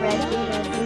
Ready?